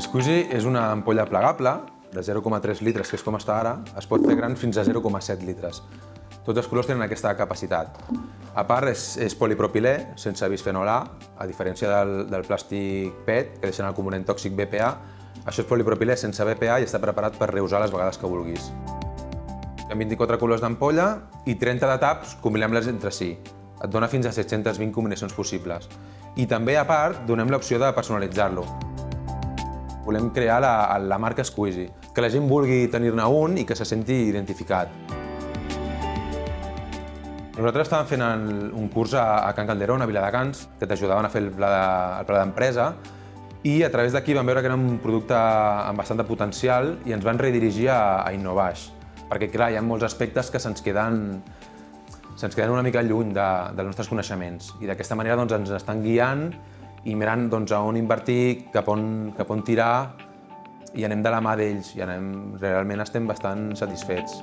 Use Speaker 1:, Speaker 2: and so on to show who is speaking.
Speaker 1: Squeezy és una ampolla plegable de 0,3 litres, que és com està ara, es pot fer gran fins a 0,7 litres. Tots els colors tenen aquesta capacitat. A part, és, és polipropilè, sense bisfenol A, a diferència del, del plàstic PET, que deixen el component tòxic BPA. Això és polipropilè sense BPA i està preparat per reusar les vegades que vulguis. Hi ha 24 colors d'ampolla i 30 de taps, combinem-les entre si. Et dona fins a 720 combinacions possibles. I també, a part, donem l'opció de personalitzar-lo. Volem crear la, la marca Squeezy, que la gent vulgui tenir-ne un i que se senti identificat. Nosaltres estàvem fent el, un curs a, a Can Calderón, a Viladecans, que t'ajudaven a fer el pla d'empresa, de, i a través d'aquí vam veure que era un producte amb bastant de potencial i ens van redirigir a, a Innovaix. Perquè, clar, hi ha molts aspectes que se'ns queden, se'ns queden una mica lluny de, dels nostres coneixements i d'aquesta manera doncs, ens estan guiant i mirant doncs, a on invertir, cap on, cap on tirar i anem de la mà d'ells i anem, realment estem bastant satisfets.